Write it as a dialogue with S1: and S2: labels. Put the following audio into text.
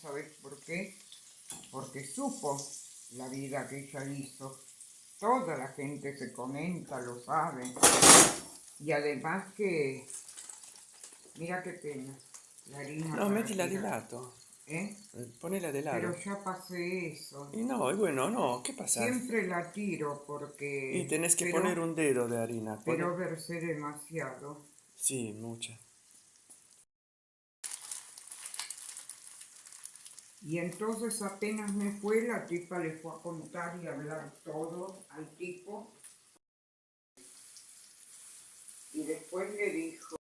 S1: ¿sabes por qué? Porque supo la vida que ella hizo. Toda la gente se comenta, lo sabe. Y además que, mira qué pena, la harina
S2: No, de
S1: tirar.
S2: lato.
S1: ¿Eh?
S2: Ponela de lado.
S1: Pero ya pasé eso.
S2: Y no, y bueno, no, ¿qué pasa?
S1: Siempre la tiro porque...
S2: Y tenés que
S1: pero-
S2: poner un dedo de harina.
S1: Pero versé demasiado.
S2: Sí, mucha.
S1: Y entonces apenas me fue, la tipa le fue a contar y hablar todo al tipo. Y después le dijo,